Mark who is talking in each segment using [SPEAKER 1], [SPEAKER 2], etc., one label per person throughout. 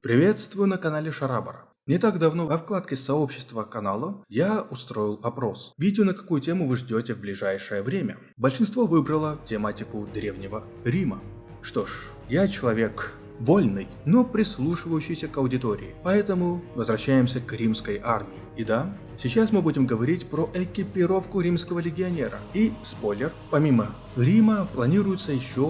[SPEAKER 1] Приветствую на канале Шарабара. Не так давно во вкладке сообщества канала я устроил опрос. Видео на какую тему вы ждете в ближайшее время. Большинство выбрало тематику Древнего Рима. Что ж, я человек вольный, но прислушивающийся к аудитории, поэтому возвращаемся к римской армии. И да, сейчас мы будем говорить про экипировку римского легионера. И, спойлер, помимо Рима планируется еще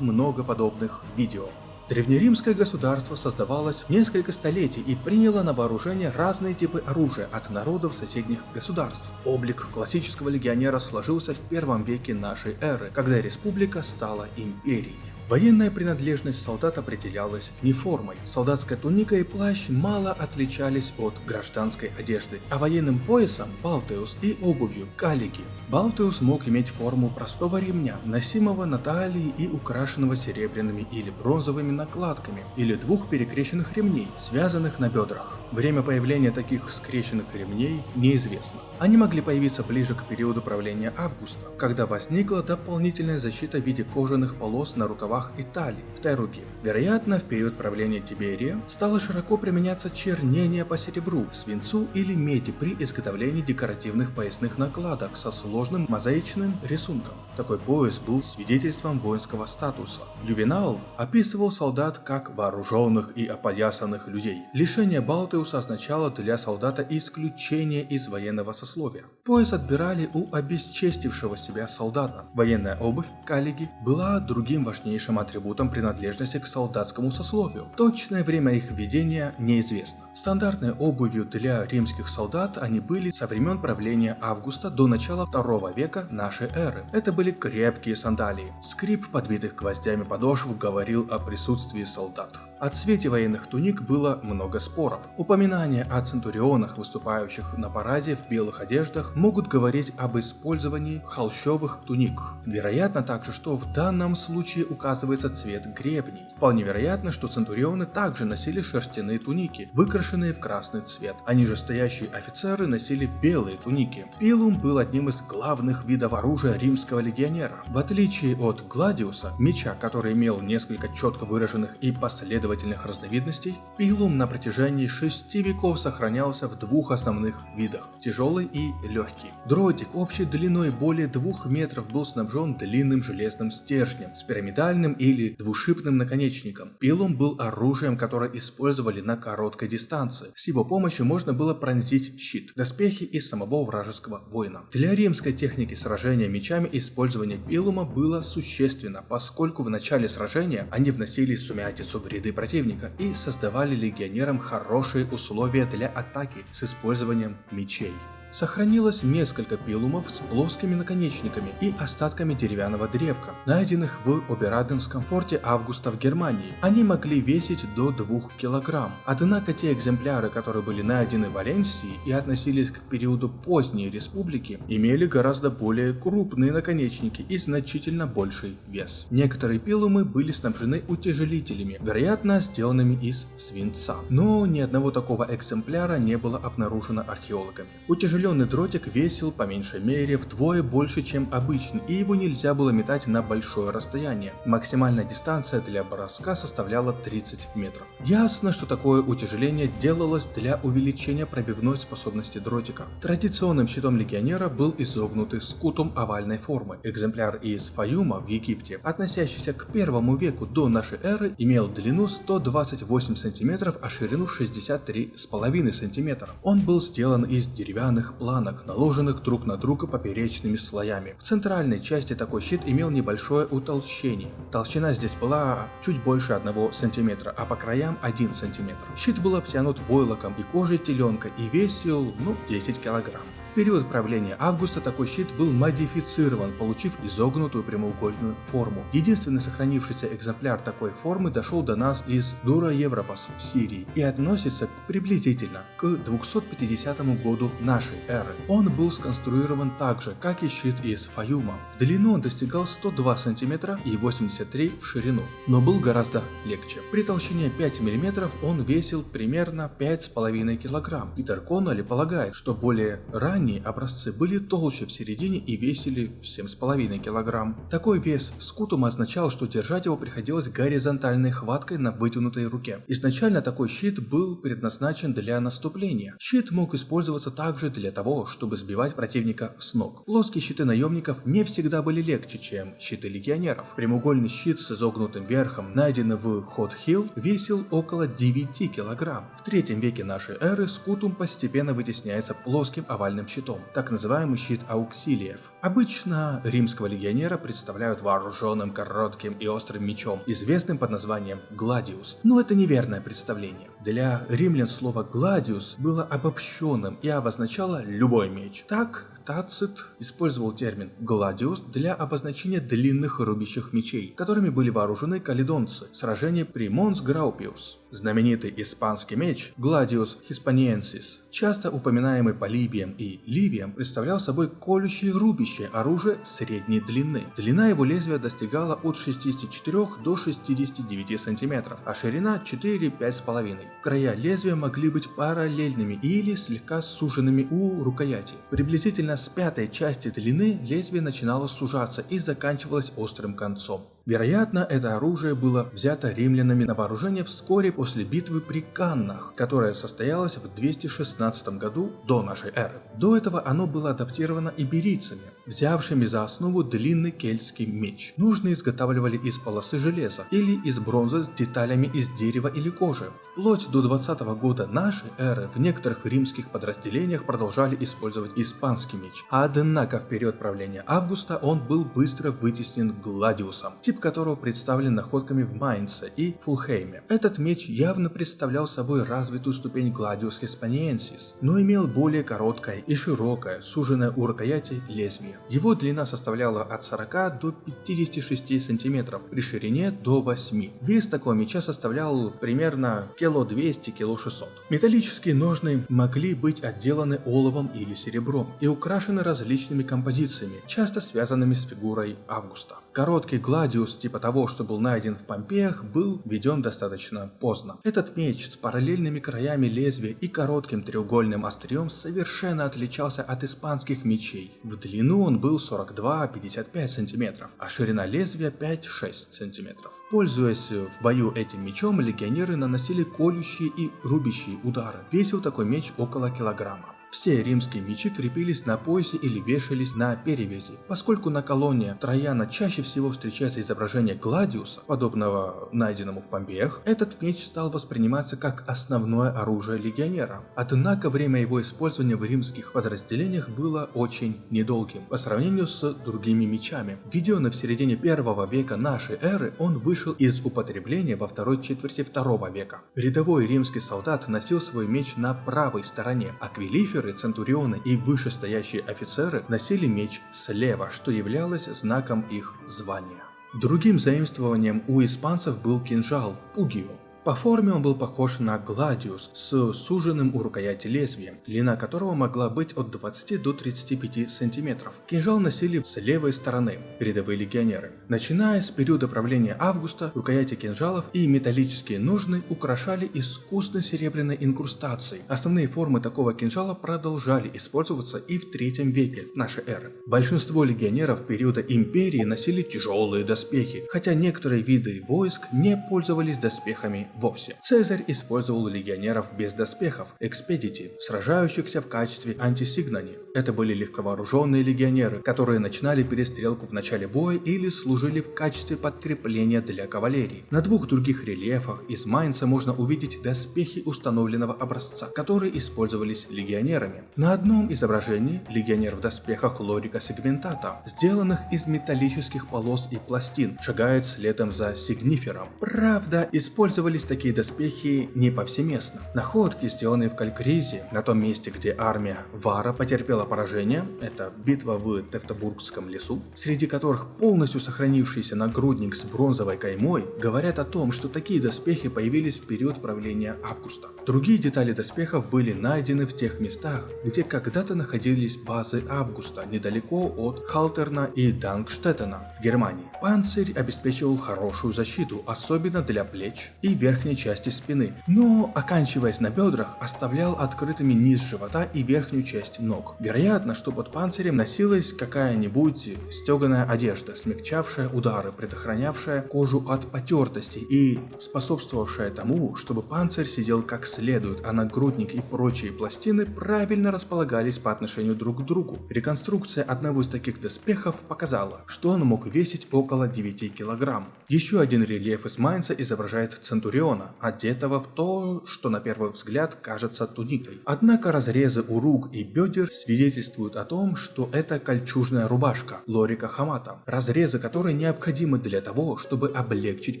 [SPEAKER 1] много подобных видео. Древнеримское государство создавалось несколько столетий и приняло на вооружение разные типы оружия от народов соседних государств. Облик классического легионера сложился в первом веке нашей эры, когда республика стала империей. Военная принадлежность солдат определялась не формой. Солдатская туника и плащ мало отличались от гражданской одежды, а военным поясом – балтеус и обувью – калики. Балтеус мог иметь форму простого ремня, носимого на талии и украшенного серебряными или бронзовыми накладками, или двух перекрещенных ремней, связанных на бедрах. Время появления таких скрещенных ремней неизвестно. Они могли появиться ближе к периоду правления Августа, когда возникла дополнительная защита в виде кожаных полос на рукавах и талии, в руки. Вероятно, в период правления Тиберия стало широко применяться чернение по серебру, свинцу или меди при изготовлении декоративных поясных накладок со сложным мозаичным рисунком. Такой пояс был свидетельством воинского статуса. Ювенал описывал солдат как вооруженных и опоясанных людей. Лишение балты Галатеуса означало для солдата исключение из военного сословия. Пояс отбирали у обесчестившего себя солдата. Военная обувь, калиги, была другим важнейшим атрибутом принадлежности к солдатскому сословию. Точное время их введения неизвестно. Стандартной обувью для римских солдат они были со времен правления Августа до начала второго века нашей эры. Это были крепкие сандалии. Скрип подбитых гвоздями подошв говорил о присутствии солдат. О цвете военных туник было много споров. Упоминания о центурионах, выступающих на параде в белых одеждах, могут говорить об использовании холщовых туник. Вероятно также, что в данном случае указывается цвет гребней. Вполне вероятно, что центурионы также носили шерстяные туники, выкрашенные в красный цвет. Они же офицеры носили белые туники. Пилум был одним из главных видов оружия римского легионера. В отличие от Гладиуса, меча, который имел несколько четко выраженных и последовательных последовательных разновидностей, пилум на протяжении шести веков сохранялся в двух основных видах – тяжелый и легкий. Дротик общей длиной более двух метров был снабжен длинным железным стержнем с пирамидальным или двушипным наконечником. Пилум был оружием, которое использовали на короткой дистанции. С его помощью можно было пронзить щит, доспехи и самого вражеского воина. Для римской техники сражения мечами использование пилума было существенно, поскольку в начале сражения они вносили сумятицу в ряды противника и создавали легионерам хорошие условия для атаки с использованием мечей. Сохранилось несколько пилумов с плоскими наконечниками и остатками деревянного древка, найденных в Обераденском форте Августа в Германии. Они могли весить до 2 килограмм. Однако те экземпляры, которые были найдены в Валенсии и относились к периоду поздней республики, имели гораздо более крупные наконечники и значительно больший вес. Некоторые пилумы были снабжены утяжелителями, вероятно сделанными из свинца. Но ни одного такого экземпляра не было обнаружено археологами. Утяжелители Утяжеленный дротик весил по меньшей мере вдвое больше, чем обычный, и его нельзя было метать на большое расстояние. Максимальная дистанция для броска составляла 30 метров. Ясно, что такое утяжеление делалось для увеличения пробивной способности дротика. Традиционным щитом легионера был изогнутый скутум овальной формы. Экземпляр из Фаюма в Египте, относящийся к первому веку до нашей эры, имел длину 128 см, а ширину 63,5 см. Он был сделан из деревянных длинных планок, наложенных друг на друга поперечными слоями. В центральной части такой щит имел небольшое утолщение. Толщина здесь была чуть больше 1 см, а по краям 1 см. Щит был обтянут войлоком и кожей теленка и весил, ну, 10 килограмм. В период правления Августа такой щит был модифицирован, получив изогнутую прямоугольную форму. Единственный сохранившийся экземпляр такой формы дошел до нас из Дура Европас в Сирии и относится приблизительно к 250 году нашей эры. Он был сконструирован так же, как и щит из Фаюма. В длину он достигал 102 см и 83 в ширину, но был гораздо легче. При толщине 5 мм он весил примерно 5,5 кг. Питер Конноли полагает, что более ранее ранние образцы были толще в середине и весили 7,5 кг. Такой вес скутума означал, что держать его приходилось горизонтальной хваткой на вытянутой руке. Изначально такой щит был предназначен для наступления. Щит мог использоваться также для того, чтобы сбивать противника с ног. Плоские щиты наемников не всегда были легче, чем щиты легионеров. Прямоугольный щит с изогнутым верхом, найденный в Хот Хилл, весил около 9 кг. В третьем веке нашей эры скутум постепенно вытесняется плоским овальным щитом, так называемый щит ауксилиев. Обычно римского легионера представляют вооруженным коротким и острым мечом, известным под названием гладиус. Но это неверное представление. Для римлян слово гладиус было обобщенным и обозначало любой меч. Так, Тацит использовал термин «гладиус» для обозначения длинных рубящих мечей, которыми были вооружены каледонцы в сражении при Монс Граупиус. Знаменитый испанский меч Gladius Hispaniensis, часто упоминаемый Полибием и Ливием, представлял собой колющее рубящее оружие средней длины. Длина его лезвия достигала от 64 до 69 см, а ширина 4-5,5. Края лезвия могли быть параллельными или слегка суженными у рукояти. Приблизительно с пятой части длины лезвие начинало сужаться и заканчивалось острым концом. Вероятно, это оружие было взято римлянами на вооружение вскоре после битвы при Каннах, которая состоялась в 216 году до нашей эры. До этого оно было адаптировано иберийцами, взявшими за основу длинный кельтский меч. Нужные изготавливали из полосы железа или из бронзы с деталями из дерева или кожи. Вплоть до 20 года нашей эры в некоторых римских подразделениях продолжали использовать испанский меч, однако в период правления Августа он был быстро вытеснен Гладиусом тип которого представлен находками в Майнце и Фулхейме. Этот меч явно представлял собой развитую ступень Gladius Hispaniensis, но имел более короткое и широкое, суженное у рукояти лезвие. Его длина составляла от 40 до 56 сантиметров, при ширине до 8. Вес такого меча составлял примерно кило 200 кило 600. Металлические ножны могли быть отделаны оловом или серебром и украшены различными композициями, часто связанными с фигурой Августа. Короткий гладиус типа того, что был найден в Помпеях, был введен достаточно поздно. Этот меч с параллельными краями лезвия и коротким треугольным острием совершенно отличался от испанских мечей. В длину он был 42-55 см, а ширина лезвия 5-6 см. Пользуясь в бою этим мечом, легионеры наносили колющие и рубящие удары. Весил такой меч около килограмма. Все римские мечи крепились на поясе или вешались на перевязи. Поскольку на колонне Трояна чаще всего встречается изображение Гладиуса, подобного найденному в Помпеях, этот меч стал восприниматься как основное оружие легионера. Однако время его использования в римских подразделениях было очень недолгим по сравнению с другими мечами. Введенный в середине первого века нашей эры, он вышел из употребления во второй четверти второго века. Рядовой римский солдат носил свой меч на правой стороне, а Квилифер Офицеры, центурионы и вышестоящие офицеры носили меч слева, что являлось знаком их звания. Другим заимствованием у испанцев был кинжал – пугио. По форме он был похож на гладиус с суженным у рукояти лезвием, длина которого могла быть от 20 до 35 сантиметров. Кинжал носили с левой стороны рядовые легионеры. Начиная с периода правления Августа, рукояти кинжалов и металлические ножны украшали искусной серебряной инкрустацией. Основные формы такого кинжала продолжали использоваться и в третьем веке нашей эры. Большинство легионеров периода империи носили тяжелые доспехи, хотя некоторые виды войск не пользовались доспехами вовсе. Цезарь использовал легионеров без доспехов, экспедити, сражающихся в качестве антисигнани. Это были легковооруженные легионеры, которые начинали перестрелку в начале боя или служили в качестве подкрепления для кавалерии. На двух других рельефах из Майнца можно увидеть доспехи установленного образца, которые использовались легионерами. На одном изображении легионер в доспехах Лорика Сегментата, сделанных из металлических полос и пластин, шагает следом за Сигнифером. Правда, использовались такие доспехи не повсеместно. Находки, сделанные в Калькризе, на том месте, где армия Вара потерпела поражение, это битва в Тевтобургском лесу, среди которых полностью сохранившийся нагрудник с бронзовой каймой говорят о том, что такие доспехи появились в период правления Августа. Другие детали доспехов были найдены в тех местах, где когда-то находились базы Августа, недалеко от Халтерна и Дангштеттена в Германии. Панцирь обеспечивал хорошую защиту, особенно для плеч и верхней верхней части спины, но, оканчиваясь на бедрах, оставлял открытыми низ живота и верхнюю часть ног. Вероятно, что под панцирем носилась какая-нибудь стеганая одежда, смягчавшая удары, предохранявшая кожу от потертости и способствовавшая тому, чтобы панцирь сидел как следует, а нагрудник и прочие пластины правильно располагались по отношению друг к другу. Реконструкция одного из таких доспехов показала, что он мог весить около 9 килограмм. Еще один рельеф из Майнца изображает Центуриона, одетого в то, что на первый взгляд кажется туникой. Однако разрезы у рук и бедер свидетельствуют о том, что это кольчужная рубашка Лорика Хамата, разрезы которой необходимы для того, чтобы облегчить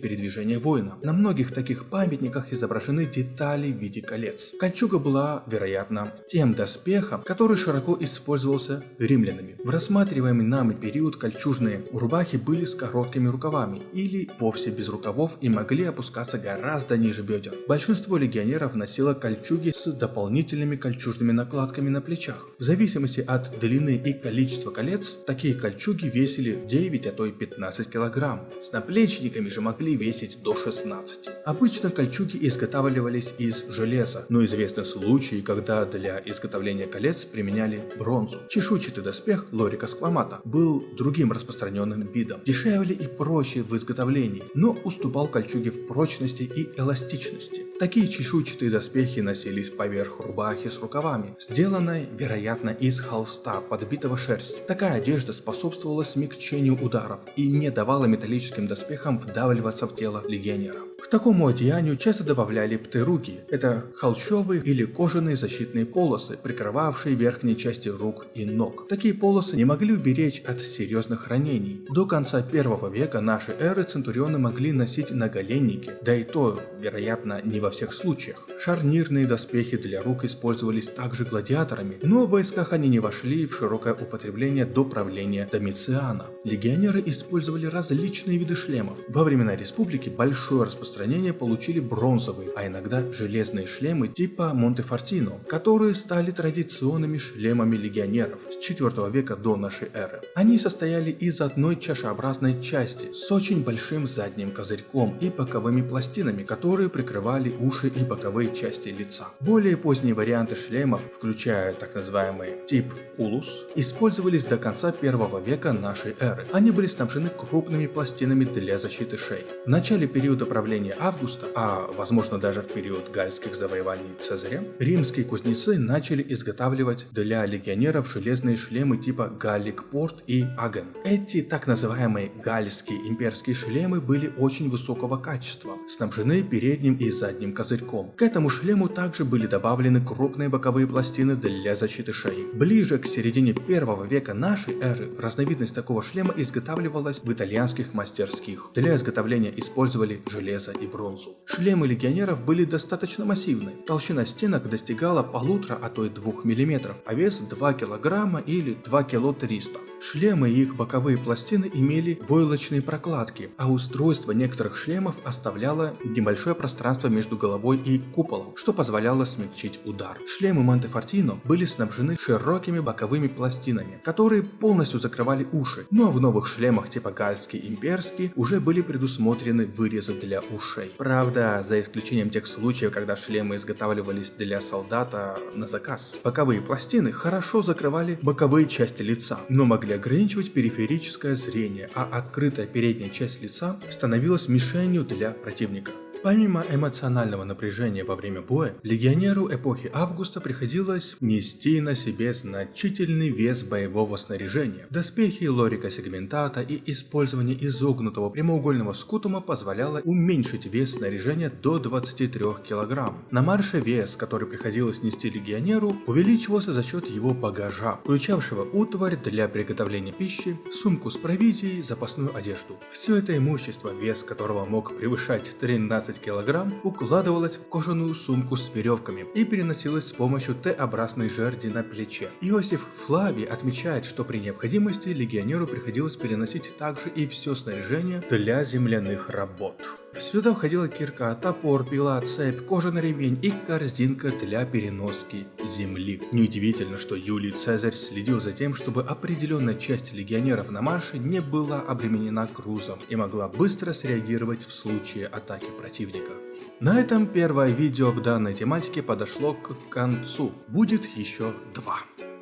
[SPEAKER 1] передвижение воина. На многих таких памятниках изображены детали в виде колец. Кольчуга была, вероятно, тем доспехом, который широко использовался римлянами. В рассматриваемый нами период кольчужные рубахи были с короткими рукавами или вовсе без рукавов и могли опускаться гораздо ниже бедер. Большинство легионеров носило кольчуги с дополнительными кольчужными накладками на плечах. В зависимости от длины и количества колец, такие кольчуги весили 9, а то и 15 килограмм. С наплечниками же могли весить до 16. Обычно кольчуги изготавливались из железа, но известны случаи, когда для изготовления колец применяли бронзу. Чешуйчатый доспех Лорика Сквамата был другим распространенным видом, дешевле и проще в изготовлении, но уступал кольчуге в прочности и эластичности. Такие чешуйчатые доспехи носились поверх рубахи с рукавами, сделанной, вероятно, из холста, подбитого шерстью. Такая одежда способствовала смягчению ударов и не давала металлическим доспехам вдавливаться в тело легионера. К такому одеянию часто добавляли птеруги. Это холщовые или кожаные защитные полосы, прикрывавшие верхние части рук и ног. Такие полосы не могли уберечь от серьезных ранений. До конца первого века нашей эры центурионы могли носить наголенники, да и то, вероятно, не во всех случаях. Шарнирные доспехи для рук использовались также гладиаторами, но в войсках они не вошли в широкое употребление до правления Домициана. Легионеры использовали различные виды шлемов. Во времена республики большое распространение распространение получили бронзовые, а иногда железные шлемы типа Монтефортино, которые стали традиционными шлемами легионеров с 4 века до нашей эры. Они состояли из одной чашеобразной части с очень большим задним козырьком и боковыми пластинами, которые прикрывали уши и боковые части лица. Более поздние варианты шлемов, включая так называемый тип Кулус, использовались до конца первого века нашей эры. Они были снабжены крупными пластинами для защиты шеи. В начале периода правления правления Августа, а возможно даже в период гальских завоеваний Цезаря, римские кузнецы начали изготавливать для легионеров железные шлемы типа Галлик-Порт и Аген. Эти так называемые гальские имперские шлемы были очень высокого качества, снабжены передним и задним козырьком. К этому шлему также были добавлены крупные боковые пластины для защиты шеи. Ближе к середине первого века нашей эры разновидность такого шлема изготавливалась в итальянских мастерских. Для изготовления использовали железо железа и бронзу. Шлемы легионеров были достаточно массивны. Толщина стенок достигала полутора, а то и двух миллиметров, а вес 2 килограмма или 2 кило 300. Шлемы и их боковые пластины имели войлочные прокладки, а устройство некоторых шлемов оставляло небольшое пространство между головой и куполом, что позволяло смягчить удар. Шлемы Монтефортино были снабжены широкими боковыми пластинами, которые полностью закрывали уши, но в новых шлемах типа Гальский и Имперский уже были предусмотрены вырезы для ушей. Правда, за исключением тех случаев, когда шлемы изготавливались для солдата на заказ. Боковые пластины хорошо закрывали боковые части лица, но могли ограничивать периферическое зрение, а открытая передняя часть лица становилась мишенью для противника. Помимо эмоционального напряжения во время боя, легионеру эпохи Августа приходилось нести на себе значительный вес боевого снаряжения. Доспехи лорика сегментата и использование изогнутого прямоугольного скутума позволяло уменьшить вес снаряжения до 23 кг. На марше вес, который приходилось нести легионеру, увеличивался за счет его багажа, включавшего утварь для приготовления пищи, сумку с провизией, запасную одежду. Все это имущество, вес которого мог превышать 13 15 кг укладывалась в кожаную сумку с веревками и переносилась с помощью Т-образной жерди на плече. Иосиф Флавий отмечает, что при необходимости легионеру приходилось переносить также и все снаряжение для земляных работ. Сюда входила кирка, топор, пила, цепь, кожаный ремень и корзинка для переноски земли. Неудивительно, что Юлий Цезарь следил за тем, чтобы определенная часть легионеров на марше не была обременена грузом и могла быстро среагировать в случае атаки противника. На этом первое видео к данной тематике подошло к концу. Будет еще два.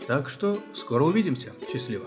[SPEAKER 1] Так что скоро увидимся. Счастливо.